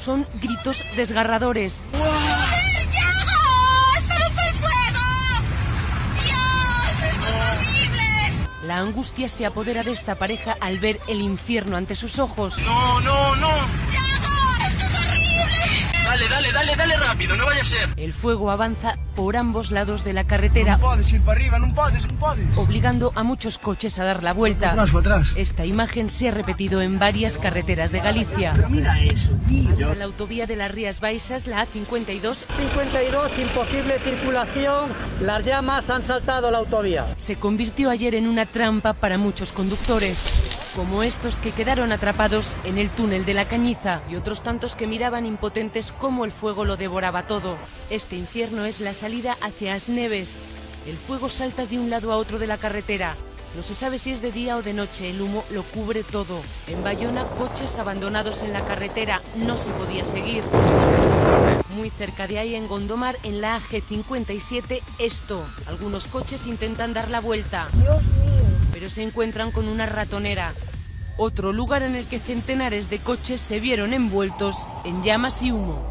Son gritos desgarradores. La angustia se apodera de esta pareja al ver el infierno ante sus ojos. No, no, no. Dale, dale, rápido, no vaya a ser. El fuego avanza por ambos lados de la carretera, No podes ir para arriba, non podes, non podes. obligando a muchos coches a dar la vuelta. Atrás, atrás. Esta imagen se ha repetido en varias carreteras de Galicia. Mira eso, tío. La autovía de las Rías Baixas, la A52, 52, imposible circulación. Las llamas han saltado la autovía. se convirtió ayer en una trampa para muchos conductores, como estos que quedaron atrapados en el túnel de la Cañiza y otros tantos que miraban impotentes cómo el fuego lo devoraba todo. Este infierno es la salida hacia Asneves. El fuego salta de un lado a otro de la carretera. No se sabe si es de día o de noche, el humo lo cubre todo. En Bayona, coches abandonados en la carretera, no se podía seguir. Muy cerca de ahí, en Gondomar, en la AG57, esto. Algunos coches intentan dar la vuelta. Se encuentran con una ratonera. Otro lugar en el que centenares de coches se vieron envueltos en llamas y humo.